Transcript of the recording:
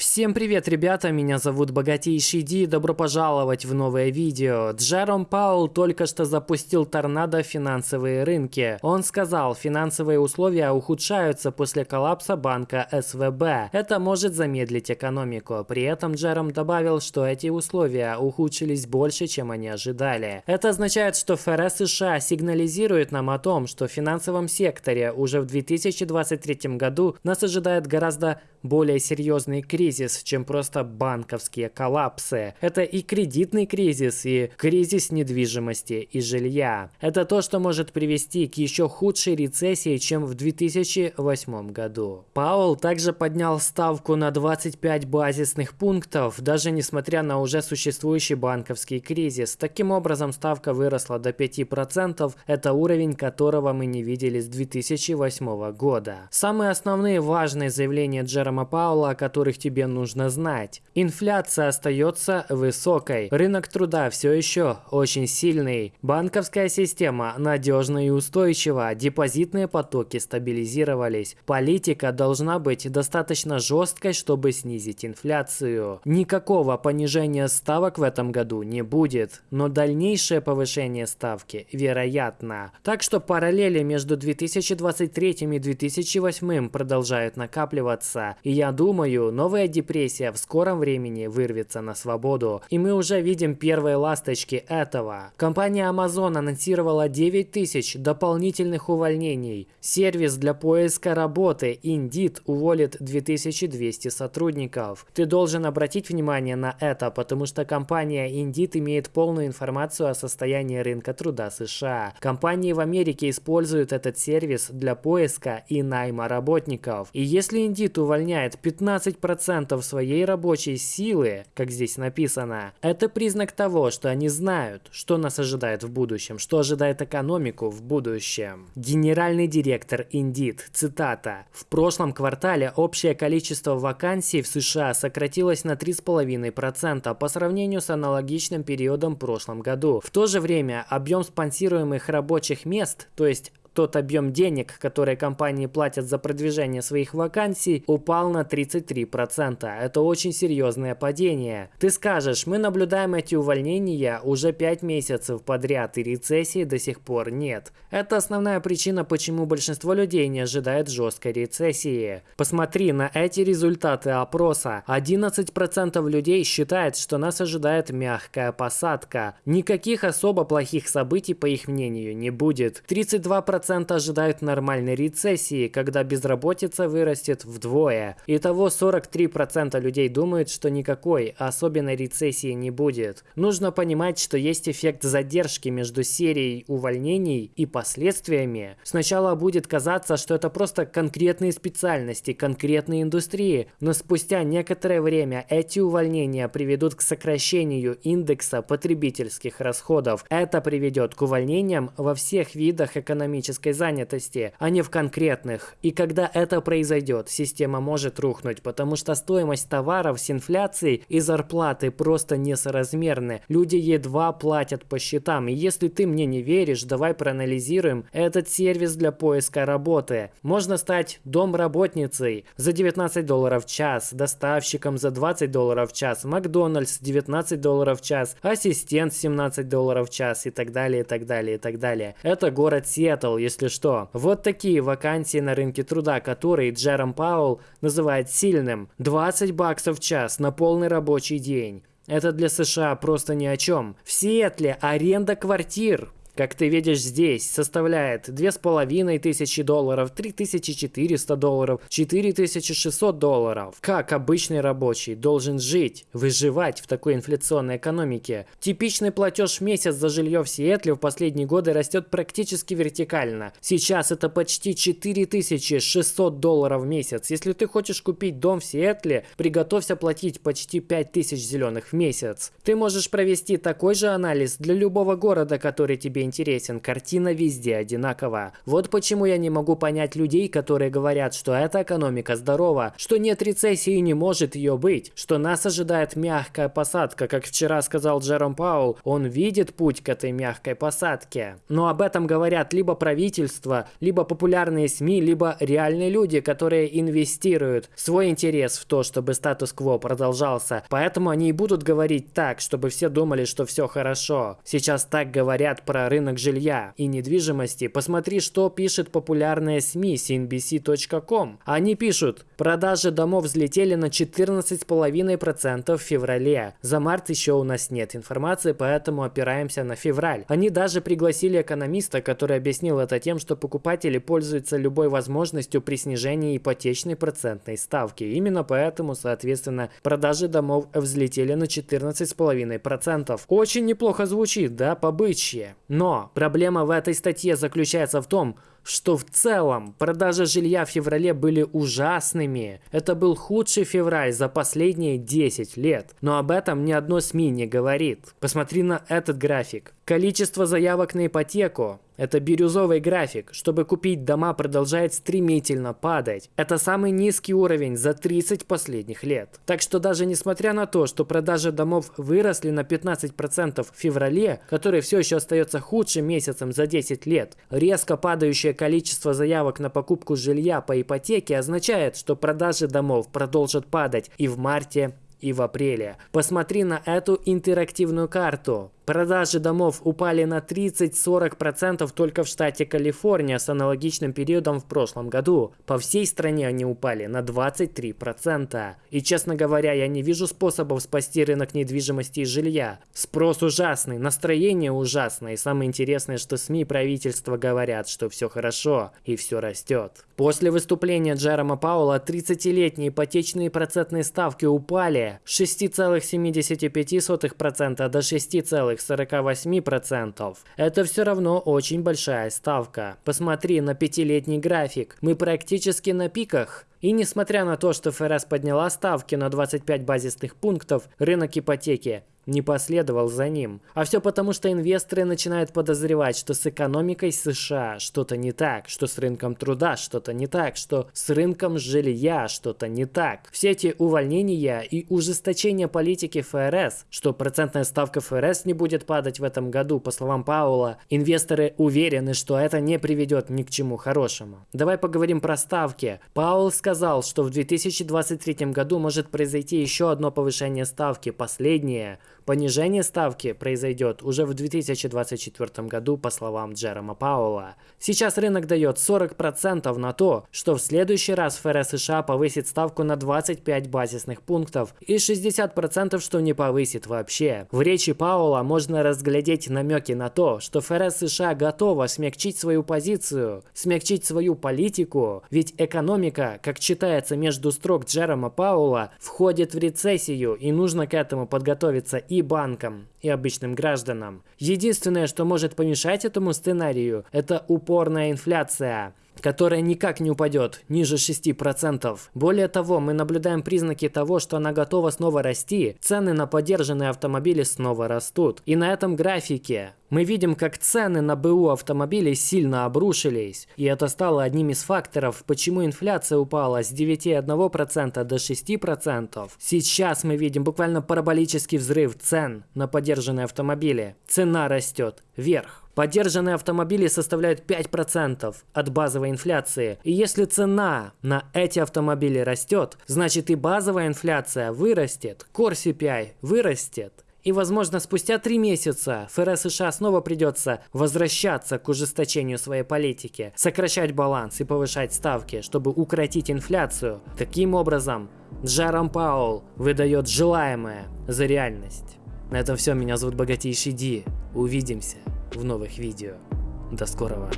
Всем привет, ребята, меня зовут Богатейший Ди, добро пожаловать в новое видео. Джером Паул только что запустил торнадо в финансовые рынки. Он сказал, финансовые условия ухудшаются после коллапса банка СВБ. Это может замедлить экономику. При этом Джером добавил, что эти условия ухудшились больше, чем они ожидали. Это означает, что ФРС США сигнализирует нам о том, что в финансовом секторе уже в 2023 году нас ожидает гораздо более серьезный кризис, чем просто банковские коллапсы. Это и кредитный кризис, и кризис недвижимости и жилья. Это то, что может привести к еще худшей рецессии, чем в 2008 году. Паул также поднял ставку на 25 базисных пунктов, даже несмотря на уже существующий банковский кризис. Таким образом, ставка выросла до 5%, это уровень которого мы не видели с 2008 года. Самые основные важные заявления Джера Джерома Паула, о которых тебе нужно знать. Инфляция остается высокой. Рынок труда все еще очень сильный. Банковская система надежна и устойчива. Депозитные потоки стабилизировались. Политика должна быть достаточно жесткой, чтобы снизить инфляцию. Никакого понижения ставок в этом году не будет, но дальнейшее повышение ставки вероятно. Так что параллели между 2023 и 2008 продолжают накапливаться. И я думаю, новая депрессия в скором времени вырвется на свободу. И мы уже видим первые ласточки этого. Компания Amazon анонсировала 9 тысяч дополнительных увольнений. Сервис для поиска работы Indeed уволит 2200 сотрудников. Ты должен обратить внимание на это, потому что компания Indeed имеет полную информацию о состоянии рынка труда США. Компании в Америке используют этот сервис для поиска и найма работников. И если Indeed увольняет выполняет 15% своей рабочей силы, как здесь написано, это признак того, что они знают, что нас ожидает в будущем, что ожидает экономику в будущем. Генеральный директор Indeed, цитата, «В прошлом квартале общее количество вакансий в США сократилось на 3,5% по сравнению с аналогичным периодом в прошлом году. В то же время объем спонсируемых рабочих мест, то есть тот объем денег, которые компании платят за продвижение своих вакансий, упал на 33%. Это очень серьезное падение. Ты скажешь, мы наблюдаем эти увольнения уже 5 месяцев подряд и рецессии до сих пор нет. Это основная причина, почему большинство людей не ожидает жесткой рецессии. Посмотри на эти результаты опроса. 11% людей считает, что нас ожидает мягкая посадка. Никаких особо плохих событий, по их мнению, не будет. 32% 3% ожидают нормальной рецессии, когда безработица вырастет вдвое. Итого 43% людей думают, что никакой особенной рецессии не будет. Нужно понимать, что есть эффект задержки между серией увольнений и последствиями. Сначала будет казаться, что это просто конкретные специальности, конкретные индустрии, но спустя некоторое время эти увольнения приведут к сокращению индекса потребительских расходов. Это приведет к увольнениям во всех видах экономических экономической занятости, а не в конкретных. И когда это произойдет, система может рухнуть, потому что стоимость товаров с инфляцией и зарплаты просто несоразмерны. Люди едва платят по счетам. И если ты мне не веришь, давай проанализируем этот сервис для поиска работы. Можно стать домработницей за 19 долларов в час, доставщиком за 20 долларов в час, Макдональдс 19 долларов в час, ассистент 17 долларов в час и так далее, и так далее, и так далее. Это город Сиэтл, если что. Вот такие вакансии на рынке труда, которые Джером Паул называет сильным. 20 баксов в час на полный рабочий день. Это для США просто ни о чем. В Сиэтле аренда квартир как ты видишь здесь, составляет 2500 долларов, 3400 долларов, 4600 долларов. Как обычный рабочий должен жить, выживать в такой инфляционной экономике? Типичный платеж в месяц за жилье в Сиэтле в последние годы растет практически вертикально. Сейчас это почти 4600 долларов в месяц. Если ты хочешь купить дом в Сиэтле, приготовься платить почти 5000 зеленых в месяц. Ты можешь провести такой же анализ для любого города, который тебе интересен, картина везде одинакова. Вот почему я не могу понять людей, которые говорят, что эта экономика здорова, что нет рецессии и не может ее быть, что нас ожидает мягкая посадка, как вчера сказал Джером Паул, он видит путь к этой мягкой посадке. Но об этом говорят либо правительство, либо популярные СМИ, либо реальные люди, которые инвестируют свой интерес в то, чтобы статус-кво продолжался. Поэтому они и будут говорить так, чтобы все думали, что все хорошо. Сейчас так говорят про рынок жилья и недвижимости. Посмотри, что пишет популярные СМИ CNBC.com. Они пишут, продажи домов взлетели на 14,5% в феврале. За март еще у нас нет информации, поэтому опираемся на февраль. Они даже пригласили экономиста, который объяснил это тем, что покупатели пользуются любой возможностью при снижении ипотечной процентной ставки. Именно поэтому, соответственно, продажи домов взлетели на 14,5%. Очень неплохо звучит, да, побычье. Проблема в этой статье заключается в том, что в целом продажи жилья в феврале были ужасными. Это был худший февраль за последние 10 лет. Но об этом ни одно СМИ не говорит. Посмотри на этот график. Количество заявок на ипотеку это бирюзовый график. Чтобы купить дома, продолжает стремительно падать. Это самый низкий уровень за 30 последних лет. Так что даже несмотря на то, что продажи домов выросли на 15% в феврале, который все еще остается худшим месяцем за 10 лет, резко падающее количество заявок на покупку жилья по ипотеке означает, что продажи домов продолжат падать и в марте, и в апреле. Посмотри на эту интерактивную карту. Продажи домов упали на 30-40% только в штате Калифорния с аналогичным периодом в прошлом году. По всей стране они упали на 23%. И честно говоря, я не вижу способов спасти рынок недвижимости и жилья. Спрос ужасный, настроение ужасное. И самое интересное, что СМИ и правительство говорят, что все хорошо и все растет. После выступления Джерома Паула 30-летние ипотечные процентные ставки упали с 6,75% до 6,5%. 48%. Это все равно очень большая ставка. Посмотри на пятилетний график. Мы практически на пиках. И несмотря на то, что ФРС подняла ставки на 25 базисных пунктов, рынок ипотеки не последовал за ним. А все потому, что инвесторы начинают подозревать, что с экономикой США что-то не так, что с рынком труда что-то не так, что с рынком жилья что-то не так. Все эти увольнения и ужесточение политики ФРС, что процентная ставка ФРС не будет падать в этом году, по словам Паула, инвесторы уверены, что это не приведет ни к чему хорошему. Давай поговорим про ставки. Паул сказал, что в 2023 году может произойти еще одно повышение ставки, последнее – Понижение ставки произойдет уже в 2024 году, по словам Джерома Пауэлла. Сейчас рынок дает 40% на то, что в следующий раз ФРС США повысит ставку на 25 базисных пунктов и 60% что не повысит вообще. В речи Пауэлла можно разглядеть намеки на то, что ФРС США готова смягчить свою позицию, смягчить свою политику, ведь экономика, как читается между строк Джерома Пауэлла, входит в рецессию и нужно к этому подготовиться и банкам, и обычным гражданам. Единственное, что может помешать этому сценарию, это упорная инфляция которая никак не упадет ниже 6%. Более того, мы наблюдаем признаки того, что она готова снова расти, цены на поддержанные автомобили снова растут. И на этом графике мы видим, как цены на БУ автомобилей сильно обрушились. И это стало одним из факторов, почему инфляция упала с 9,1% до 6%. Сейчас мы видим буквально параболический взрыв цен на поддержанные автомобили. Цена растет вверх. Поддержанные автомобили составляют 5% от базовой инфляции. И если цена на эти автомобили растет, значит и базовая инфляция вырастет, Core CPI вырастет. И, возможно, спустя три месяца ФРС США снова придется возвращаться к ужесточению своей политики, сокращать баланс и повышать ставки, чтобы укротить инфляцию. Таким образом, Джером Паул выдает желаемое за реальность. На этом все. Меня зовут Богатейший Ди. Увидимся в новых видео. До скорого.